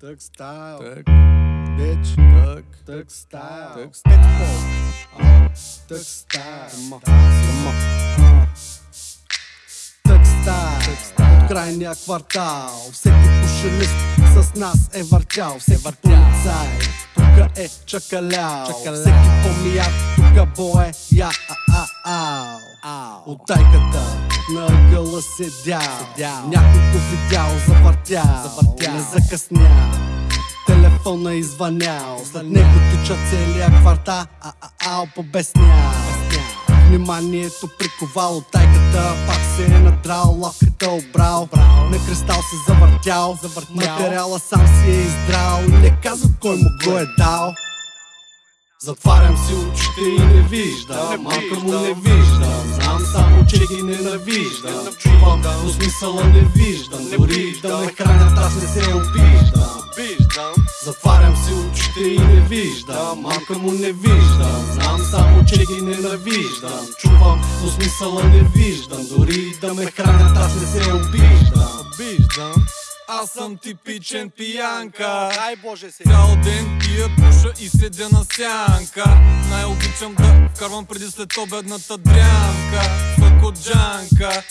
Тък стайл, Так, бич, так, тък стайл, так. тък стайл, тък стайл, от крайния квартал, всеки пушелист с нас е въртял, всеки полицай, тука е чакалял, всеки помияк, тука бое, я, а, а, ау. От тайката на ъгъла седял, някой го видял, завъртял, не закъснял. Телефона извънял. След него тича целия квартал. А, а, ау, побеснял Вниманието приковало тайката Пак се е надрал, лапката обрал. На кристал се завъртял. Материала сам си е издрал. И не казва кой му го е дал. Затварям си очите и не виждам. Малко му не виждам че ги ненавиждам. Чувам, но смисъла не виждам. Дори да ме хранят, аз не се обиждам. Затварям си очите и не виждам. Малко му не виждам. Знам само, че ги ненавиждам. Чувам, но смисъла не виждам. Дори да ме хранят, аз не се обиждам. Аз съм типичен пиянка. Дай Боже се. Цял ден пия, пуша и седя на сянка. Най-обичам да вкарвам преди след обедната дрянка. Факоджанка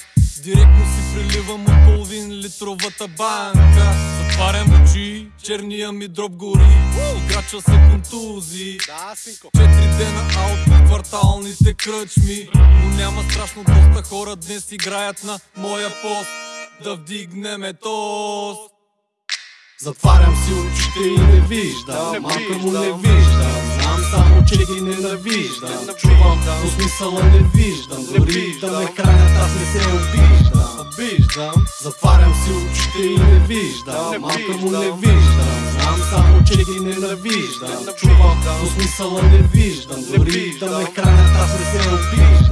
Директно си приливам от половин литровата банка. Затварям очи, черния ми дроб гори. Играча се контузи. Четири дена аут по кварталните кръчми. Но няма страшно доста хора днес играят на моя пост. Да вдигнеме тост Затварям си очите и не виждам. Малко му не виждам. Знам само, че ги ненавиждам. Чувам, но смисъла не виждам. Дори да ме хранят, аз не се обиждам. Обиждам. Затварям си очите и не виждам. Малко му не виждам. Знам само, че ги ненавиждам. Чувам, но смисъла не виждам. Дори да ме хранят, аз не се Обиждам